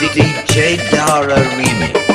DJ Dara Remix.